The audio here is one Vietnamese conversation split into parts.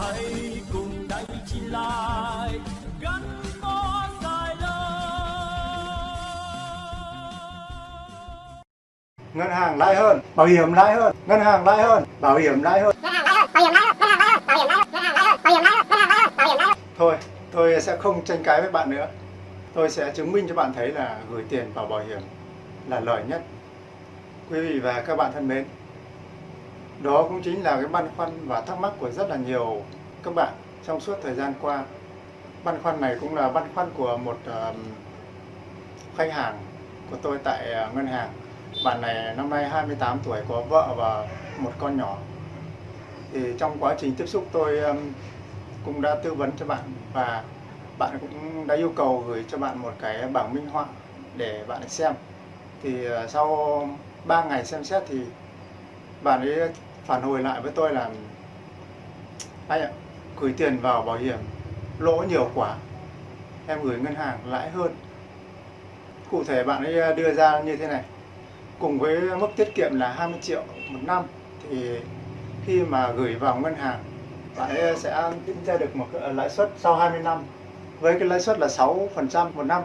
hãy cùng đánh chi lại gắn bó dài lâu ngân hàng lãi hơn bảo hiểm lãi hơn ngân hàng lãi hơn bảo hiểm lãi hơn thôi tôi sẽ không tranh cãi với bạn nữa tôi sẽ chứng minh cho bạn thấy là gửi tiền vào bảo hiểm là lợi nhất quý vị và các bạn thân mến đó cũng chính là cái băn khoăn và thắc mắc của rất là nhiều các bạn trong suốt thời gian qua. Băn khoăn này cũng là băn khoăn của một uh, khách hàng của tôi tại uh, ngân hàng. Bạn này năm nay 28 tuổi có vợ và một con nhỏ. Thì trong quá trình tiếp xúc tôi um, cũng đã tư vấn cho bạn và bạn cũng đã yêu cầu gửi cho bạn một cái bảng minh họa để bạn xem. Thì uh, sau 3 ngày xem xét thì bạn ấy phản hồi lại với tôi là anh ạ, gửi tiền vào bảo hiểm, lỗ nhiều quá, em gửi ngân hàng lãi hơn. Cụ thể bạn ấy à, đưa ra như thế này, cùng với mức tiết kiệm là 20 triệu một năm, thì khi mà gửi vào ngân hàng, bạn ấy sẽ tính ra được một lãi suất sau 20 năm, với cái lãi suất là 6% một năm,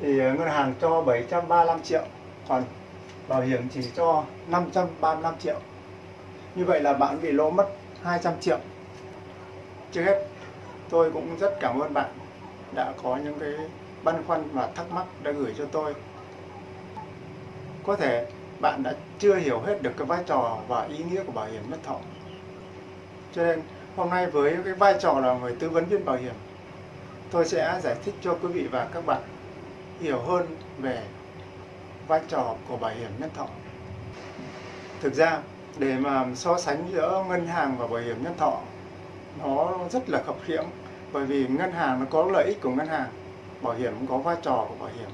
thì ngân hàng cho 735 triệu, còn bảo hiểm chỉ cho 535 triệu như vậy là bạn bị lỗ mất 200 triệu. Trước hết, tôi cũng rất cảm ơn bạn đã có những cái băn khoăn và thắc mắc đã gửi cho tôi. Có thể bạn đã chưa hiểu hết được cái vai trò và ý nghĩa của bảo hiểm nhân thọ. Cho nên, hôm nay với cái vai trò là người tư vấn viên bảo hiểm, tôi sẽ giải thích cho quý vị và các bạn hiểu hơn về vai trò của bảo hiểm nhân thọ. Thực ra để mà so sánh giữa ngân hàng và bảo hiểm nhân thọ, nó rất là khập khiễng bởi vì ngân hàng nó có lợi ích của ngân hàng, bảo hiểm cũng có vai trò của bảo hiểm.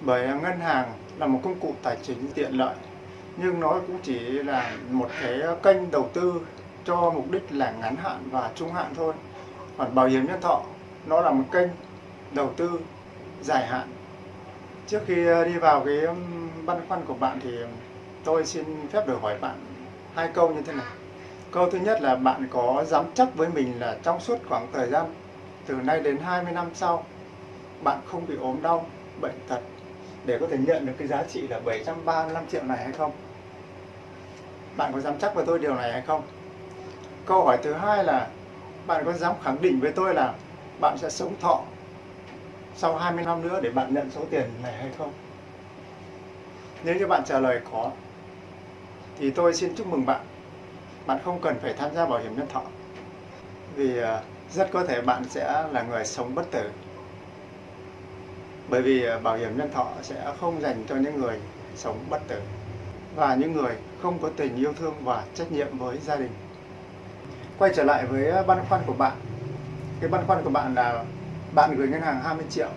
Bởi ngân hàng là một công cụ tài chính tiện lợi, nhưng nó cũng chỉ là một cái kênh đầu tư cho mục đích là ngắn hạn và trung hạn thôi. Còn bảo hiểm nhân thọ, nó là một kênh đầu tư dài hạn. Trước khi đi vào cái băn khoăn của bạn thì tôi xin phép được hỏi bạn hai câu như thế này. Câu thứ nhất là bạn có dám chắc với mình là trong suốt khoảng thời gian từ nay đến 20 năm sau, bạn không bị ốm đau, bệnh tật để có thể nhận được cái giá trị là 735 triệu này hay không? Bạn có dám chắc với tôi điều này hay không? Câu hỏi thứ hai là bạn có dám khẳng định với tôi là bạn sẽ sống thọ sau 20 năm nữa để bạn nhận số tiền này hay không? Nếu như bạn trả lời có thì tôi xin chúc mừng bạn. Bạn không cần phải tham gia bảo hiểm nhân thọ. Vì à, rất có thể bạn sẽ là người sống bất tử. Bởi vì à, bảo hiểm nhân thọ sẽ không dành cho những người sống bất tử và những người không có tình yêu thương và trách nhiệm với gia đình. Quay trở lại với à, băn khoăn của bạn. Cái băn khoăn của bạn là bạn gửi ngân hàng 20 triệu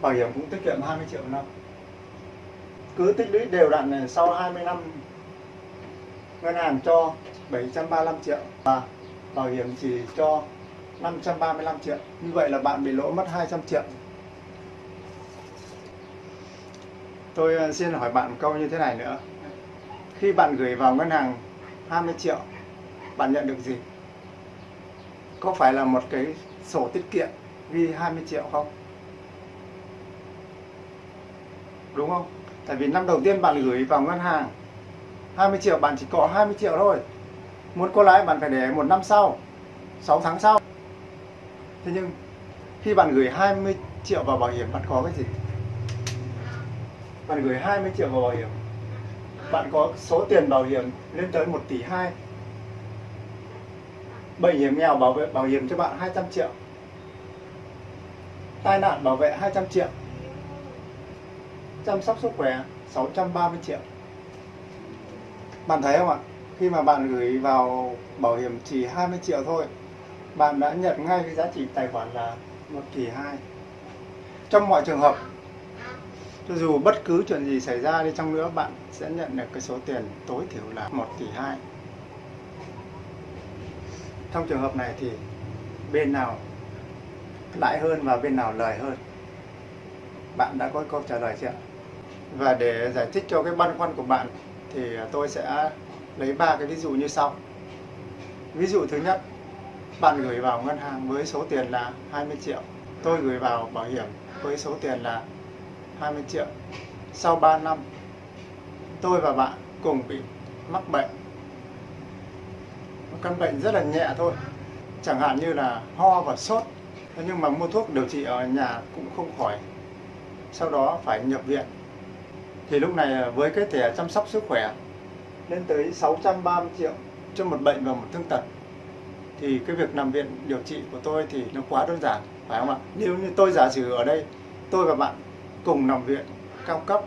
bảo hiểm cũng tiết kiệm 20 triệu năm. Cứ tích lũy đều đặn này, sau 20 năm, ngân hàng cho 735 triệu và bảo hiểm chỉ cho 535 triệu. Như vậy là bạn bị lỗ mất 200 triệu. Tôi ờ, xin hỏi bạn một câu như thế này nữa. Khi bạn gửi vào ngân hàng 20 triệu, bạn nhận được gì? Có phải là một cái sổ tiết kiệm ghi 20 triệu không? Đúng không? Tại vì năm đầu tiên bạn gửi vào ngân hàng 20 triệu, bạn chỉ có 20 triệu thôi. Muốn có lãi, bạn phải để một năm sau 6 tháng sau. Thế nhưng, khi bạn gửi 20 triệu vào bảo hiểm, bạn có cái gì? Bạn gửi 20 triệu vào bảo hiểm, bạn có số tiền bảo hiểm lên tới 1 tỷ 2 bảo hiểm nghèo bảo vệ, bảo hiểm cho bạn 200 triệu. Tai nạn bảo vệ 200 triệu chăm sóc sức khỏe 630 triệu. Bạn thấy không ạ? Khi mà bạn gửi vào bảo hiểm chỉ 20 triệu thôi, bạn đã nhận ngay cái giá trị tài khoản là một tỷ 2 trong mọi trường hợp, cho dù bất cứ chuyện gì xảy ra đi chăng nữa, bạn sẽ nhận được cái số tiền tối thiểu là 1 tỷ 2 trong trường hợp này thì bên nào lãi hơn và bên nào lời hơn? Bạn đã có câu trả lời chưa và để giải thích cho cái băn khoăn của bạn thì à, tôi sẽ lấy ba cái ví dụ như sau. Ví dụ thứ nhất, bạn gửi vào ngân hàng với số tiền là 20 triệu. Tôi gửi vào bảo hiểm với số tiền là 20 triệu. Sau 3 năm, tôi và bạn cùng bị mắc bệnh. Một căn bệnh rất là nhẹ thôi. Chẳng hạn như là ho và sốt. Thế nhưng mà mua thuốc điều trị ở nhà cũng không khỏi. Sau đó phải nhập viện. Thì lúc này à, với cái thẻ chăm sóc sức khỏe lên tới 630 triệu cho một bệnh và một thương tật, thì cái việc nằm viện điều trị của tôi thì nó quá đơn giản, phải không ạ? Nếu như tôi giả sử ở đây, tôi và bạn cùng nằm viện, cao cấp,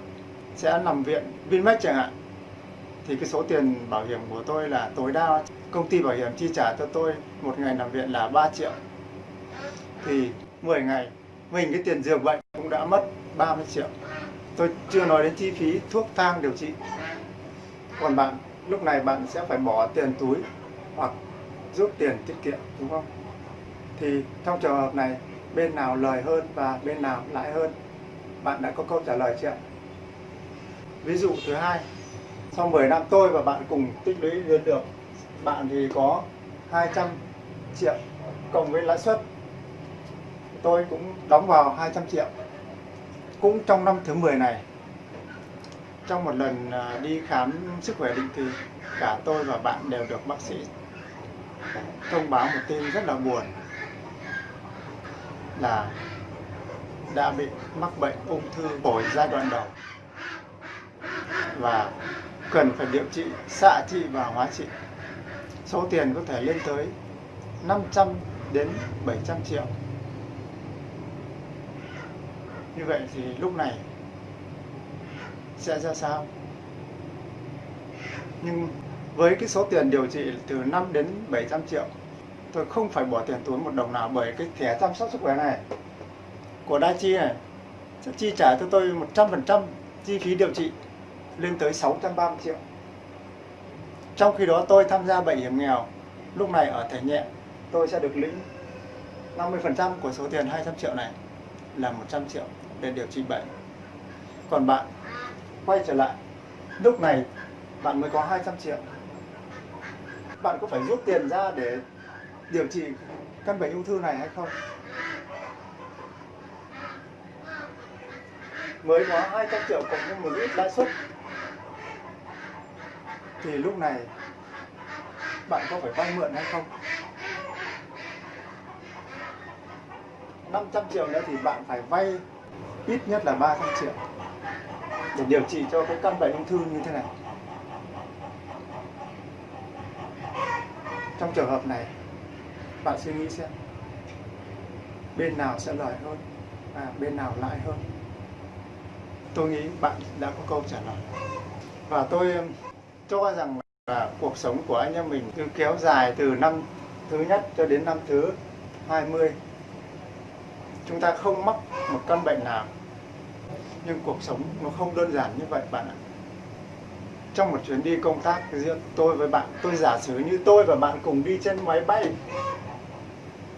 sẽ nằm viện Vinmec chẳng hạn, thì cái số tiền bảo hiểm của tôi là tối đa công ty bảo hiểm chi trả cho tôi một ngày nằm viện là 3 triệu. Thì 10 ngày, mình cái tiền giường bệnh cũng đã mất 30 triệu tôi chưa nói đến chi phí thuốc thang điều trị. Còn bạn, lúc này bạn sẽ phải bỏ tiền túi hoặc rút tiền tiết kiệm, đúng không? Thì trong trường hợp này, bên nào lời hơn và bên nào lãi hơn? Bạn đã có câu trả lời chưa ví dụ thứ hai, sau 10 năm tôi và bạn cùng tích lũy lên được, bạn thì có 200 triệu cộng với lãi suất. Tôi cũng đóng vào 200 triệu cũng trong năm thứ 10 này. Trong một lần à, đi khám sức khỏe định kỳ, cả tôi và bạn đều được bác sĩ thông báo một tin rất là buồn, là đã bị mắc bệnh ung thư phổi giai đoạn đầu và cần phải điều trị, xạ trị và hóa trị. Số tiền có thể lên tới 500 đến 700 triệu như vậy thì lúc này sẽ ra sao? Nhưng với cái số tiền điều trị từ 5 đến 700 triệu, tôi không phải bỏ tiền túi một đồng nào bởi cái thẻ chăm sóc sức khỏe này. Của Đa Chi này, sẽ chi trả cho tôi 100% chi phí điều trị lên tới 630 triệu. Trong khi đó tôi tham gia bệnh hiểm nghèo, lúc này ở thể nhẹ, tôi sẽ được lĩnh 50% của số tiền 200 triệu này là 100 triệu để điều trị bệnh. Còn bạn, quay trở lại. Lúc này, bạn mới có 200 triệu. Bạn có phải rút tiền ra để điều trị căn bệnh ung thư này hay không? Mới có 200 triệu cộng với một ít lãi suất. Thì lúc này, bạn có phải vay mượn hay không? 500 triệu nữa thì bạn phải vay ít nhất là 300 triệu để điều trị cho cái căn bệnh ung thư như thế này. Trong trường hợp này, bạn suy nghĩ xem, bên nào sẽ lời hơn và bên nào lãi hơn? Tôi nghĩ bạn đã có câu trả lời. Và tôi um, cho rằng là cuộc sống của anh em mình cứ kéo dài từ năm thứ nhất cho đến năm thứ 20 chúng ta không mắc một căn bệnh nào, nhưng cuộc sống nó không đơn giản như vậy, bạn ạ. Trong một chuyến đi công tác giữa tôi với bạn, tôi giả sử như tôi và bạn cùng đi trên máy bay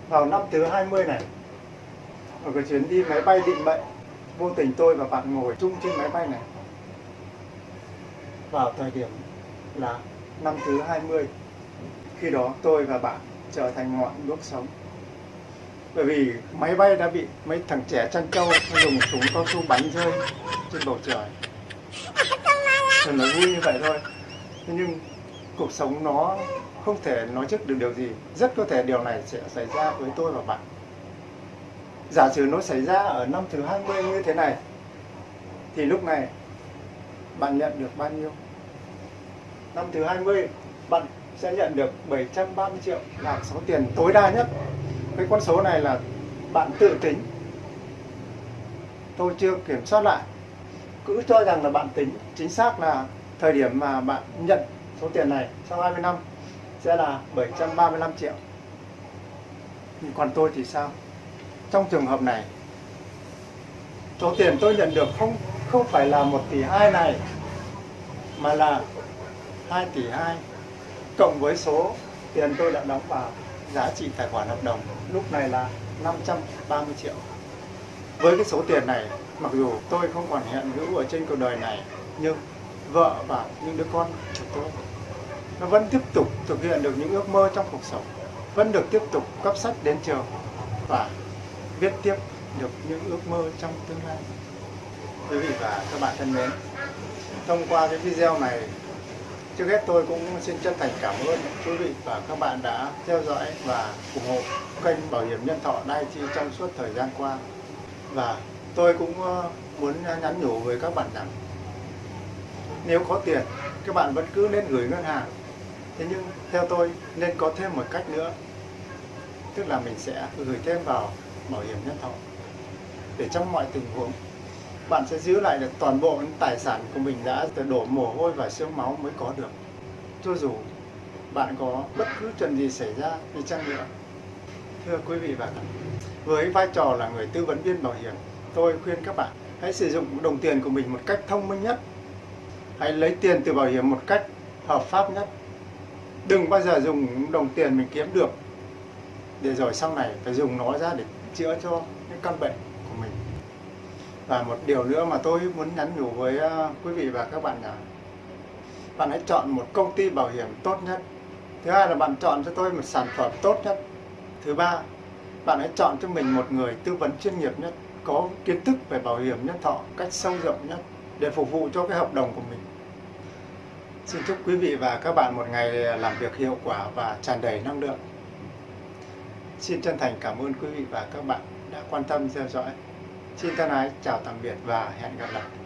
vào năm thứ 20 này, ở cái chuyến đi máy bay định mệnh, vô tình tôi và bạn ngồi chung trên máy bay này, vào thời điểm là năm thứ 20 khi đó tôi và bạn trở thành ngọn đuốc sống bởi vì máy bay đã bị mấy thằng trẻ chăn trâu dùng súng cao su bắn rơi trên bầu trời. Thì nói vui như vậy thôi. Thế nhưng cuộc sống nó không thể nói trước được điều gì. Rất có thể điều này sẽ xảy ra với tôi và bạn. Giả sử nó xảy ra ở năm thứ 20 như thế này, Thì lúc này bạn nhận được bao nhiêu? Năm thứ 20 bạn sẽ nhận được 730 triệu là số tiền tối đa nhất. Cái con số này là bạn tự tính. Tôi chưa kiểm soát lại. Cứ cho rằng là bạn tính, chính xác là thời điểm mà bạn nhận số tiền này sau 20 năm sẽ là 735 triệu. Còn tôi thì sao? Trong trường hợp này, số tiền tôi nhận được không không phải là 1 tỷ 2 này, mà là 2 tỷ 2 cộng với số tiền tôi đã đóng vào giá trị tài khoản hợp đồng lúc này là 530 triệu. Với cái số tiền này, mặc dù tôi không còn hiện hữu ở trên cuộc đời này, nhưng vợ và những đứa con của tôi. Nó vẫn tiếp tục thực hiện được những ước mơ trong cuộc sống, vẫn được tiếp tục cấp sách đến trường và viết tiếp được những ước mơ trong tương lai. Quý vị và các bạn thân mến, thông qua cái video này trước hết tôi cũng xin chân thành cảm ơn quý vị và các bạn đã theo dõi và ủng hộ kênh bảo hiểm nhân thọ Đai Chi trong suốt thời gian qua. Và tôi cũng ờ, muốn nhắn nhủ với các bạn rằng, nếu có tiền, các bạn vẫn cứ nên gửi ngân hàng. Thế nhưng theo tôi, nên có thêm một cách nữa, tức là mình sẽ gửi thêm vào bảo hiểm nhân thọ. Để trong mọi tình huống bạn sẽ giữ lại được toàn bộ những tài sản của mình đã đổ mồ hôi và xương máu mới có được. Cho dù bạn có bất cứ chuyện gì xảy ra thì chăng nữa. Thưa quý vị và các bạn, với vai trò là người tư vấn viên bảo hiểm, tôi khuyên các bạn hãy sử dụng đồng tiền của mình một cách thông minh nhất. Hãy lấy tiền từ bảo hiểm một cách hợp pháp nhất. Đừng bao giờ dùng đồng tiền mình kiếm được. Để rồi sau này phải dùng nó ra để chữa cho những căn bệnh và một điều nữa mà tôi muốn nhắn nhủ với ờ, quý vị và các bạn là bạn hãy chọn một công ty bảo hiểm tốt nhất. Thứ hai là bạn chọn cho tôi một sản phẩm tốt nhất. Thứ ba, bạn hãy chọn cho mình một người tư vấn chuyên nghiệp nhất, có kiến thức về bảo hiểm nhân thọ cách sâu rộng nhất để phục vụ cho cái hợp đồng của mình. Xin chúc quý vị và các bạn một ngày làm việc hiệu quả và tràn đầy năng lượng. Xin chân thành cảm ơn quý vị và các bạn đã quan tâm theo dõi xin thân ái chào tạm biệt và hẹn gặp lại.